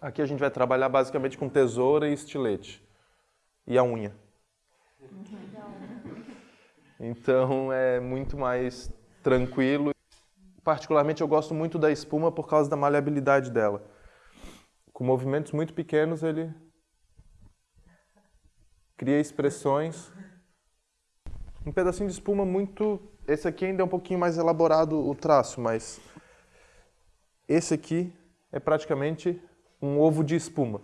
Aqui a gente vai trabalhar basicamente com tesoura e estilete. E a unha. Então é muito mais tranquilo. Particularmente eu gosto muito da espuma por causa da maleabilidade dela. Com movimentos muito pequenos ele cria expressões. Um pedacinho de espuma muito... Esse aqui ainda é um pouquinho mais elaborado o traço, mas esse aqui é praticamente um ovo de espuma.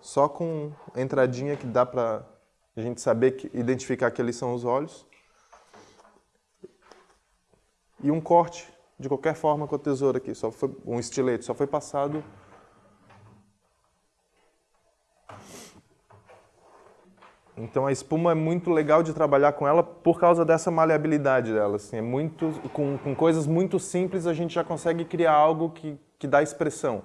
Só com entradinha que dá para a gente saber, que, identificar que ali são os olhos. E um corte, de qualquer forma, com a tesoura aqui. Só foi, um estilete, só foi passado... Então a espuma é muito legal de trabalhar com ela por causa dessa maleabilidade dela. Assim, é muito, com, com coisas muito simples a gente já consegue criar algo que, que dá expressão.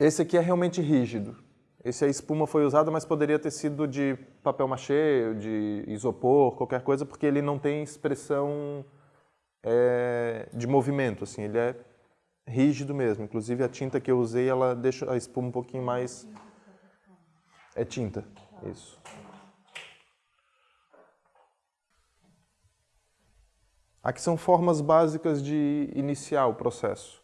Esse aqui é realmente rígido. Esse a espuma foi usada, mas poderia ter sido de papel machê, de isopor, qualquer coisa, porque ele não tem expressão é, de movimento, assim, ele é rígido mesmo. Inclusive a tinta que eu usei, ela deixa a espuma um pouquinho mais... É tinta, isso. Aqui são formas básicas de iniciar o processo.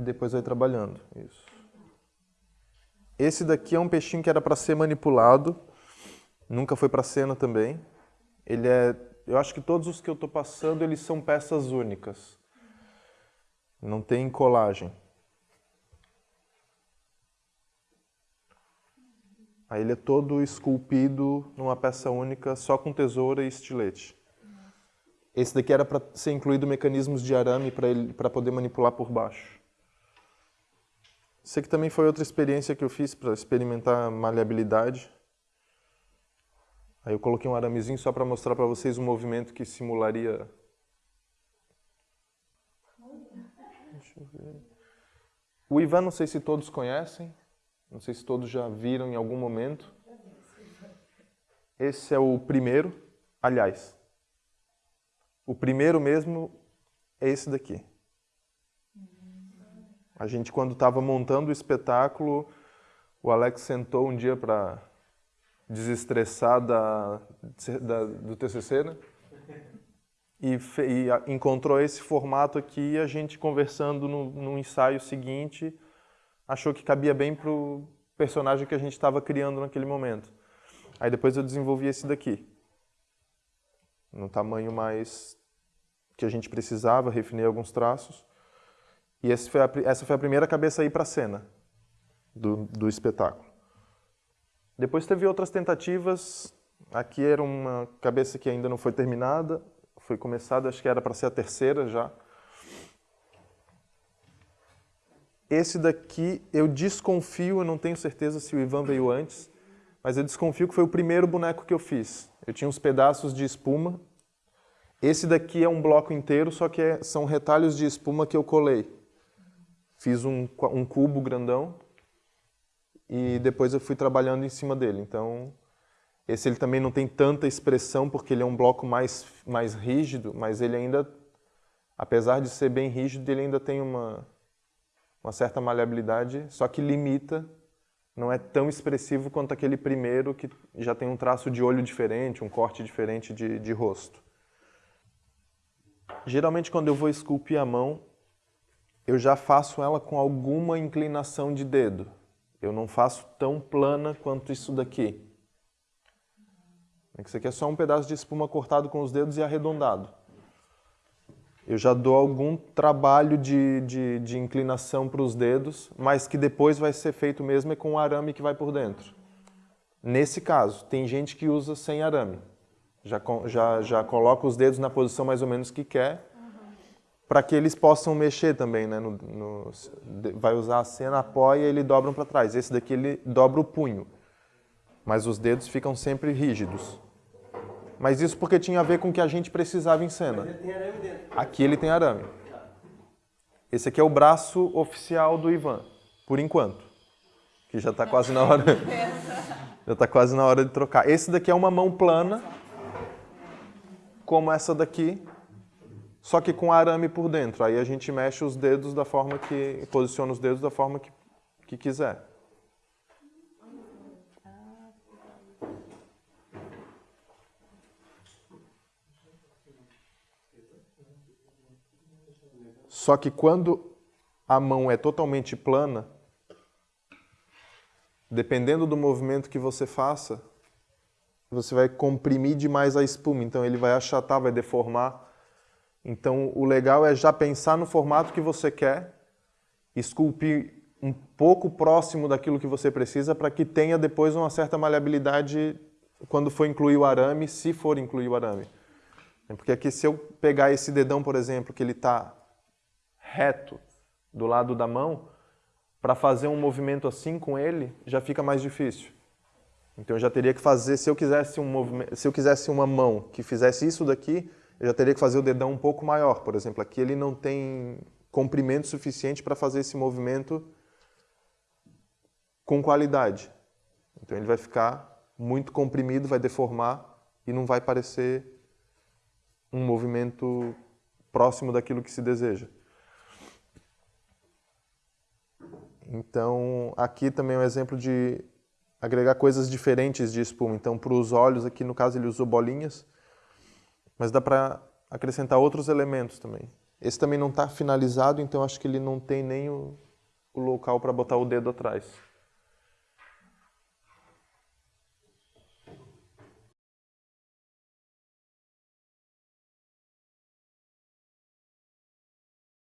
E depois vai trabalhando. Isso. Esse daqui é um peixinho que era para ser manipulado. Nunca foi para cena também. Ele é... Eu acho que todos os que eu estou passando, eles são peças únicas. Não tem colagem. Aí ele é todo esculpido numa peça única, só com tesoura e estilete. Esse daqui era para ser incluído mecanismos de arame para poder manipular por baixo. Isso aqui também foi outra experiência que eu fiz para experimentar maleabilidade. Aí eu coloquei um aramezinho só para mostrar para vocês um movimento que simularia... Deixa eu ver... O Ivan, não sei se todos conhecem, não sei se todos já viram em algum momento. Esse é o primeiro, aliás, o primeiro mesmo é esse daqui. A gente, quando estava montando o espetáculo, o Alex sentou um dia para desestressar da, da, do TCC, né? E, fe, e, encontrou esse formato aqui e a gente conversando no, no ensaio seguinte achou que cabia bem para o personagem que a gente estava criando naquele momento. Aí depois eu desenvolvi esse daqui, no tamanho mais que a gente precisava, refinei alguns traços. E foi a, essa foi a primeira cabeça a ir para a cena do, do espetáculo. Depois teve outras tentativas. Aqui era uma cabeça que ainda não foi terminada, foi começada, acho que era para ser a terceira já. Esse daqui, eu desconfio, eu não tenho certeza se o Ivan veio antes, mas eu desconfio que foi o primeiro boneco que eu fiz. Eu tinha uns pedaços de espuma. Esse daqui é um bloco inteiro, só que é, são retalhos de espuma que eu colei fiz um, um cubo grandão e depois eu fui trabalhando em cima dele. Então, esse ele também não tem tanta expressão porque ele é um bloco mais, mais rígido, mas ele ainda, apesar de ser bem rígido, ele ainda tem uma, uma certa maleabilidade, só que limita, não é tão expressivo quanto aquele primeiro que já tem um traço de olho diferente, um corte diferente de, de rosto. Geralmente quando eu vou esculpir a mão, eu já faço ela com alguma inclinação de dedo. Eu não faço tão plana quanto isso daqui. Isso aqui é só um pedaço de espuma cortado com os dedos e arredondado. Eu já dou algum trabalho de, de, de inclinação para os dedos, mas que depois vai ser feito mesmo é com o arame que vai por dentro. Nesse caso, tem gente que usa sem arame. Já, já, já coloca os dedos na posição mais ou menos que quer para que eles possam mexer também, né? No, no, vai usar a cena, apoia e ele dobram para trás. Esse daqui ele dobra o punho, mas os dedos ficam sempre rígidos. Mas isso porque tinha a ver com o que a gente precisava em cena. Aqui ele tem arame. Esse aqui é o braço oficial do Ivan, por enquanto. Que já está quase na hora. já está quase na hora de trocar. Esse daqui é uma mão plana, como essa daqui, só que com arame por dentro. Aí a gente mexe os dedos da forma que... posiciona os dedos da forma que, que quiser. Só que quando a mão é totalmente plana, dependendo do movimento que você faça, você vai comprimir demais a espuma, então ele vai achatar, vai deformar. Então o legal é já pensar no formato que você quer, esculpir um pouco próximo daquilo que você precisa para que tenha depois uma certa maleabilidade quando for incluir o arame, se for incluir o arame. Porque aqui se eu pegar esse dedão, por exemplo, que ele está reto do lado da mão, para fazer um movimento assim com ele, já fica mais difícil. Então eu já teria que fazer, se eu quisesse um se eu quisesse uma mão que fizesse isso daqui, eu já teria que fazer o dedão um pouco maior. Por exemplo, aqui ele não tem comprimento suficiente para fazer esse movimento com qualidade. Então ele vai ficar muito comprimido, vai deformar e não vai parecer um movimento próximo daquilo que se deseja. Então, aqui também é um exemplo de agregar coisas diferentes de espuma. Então, para os olhos, aqui no caso ele usou bolinhas, mas dá para acrescentar outros elementos também. Esse também não está finalizado, então acho que ele não tem nem o, o local para botar o dedo atrás.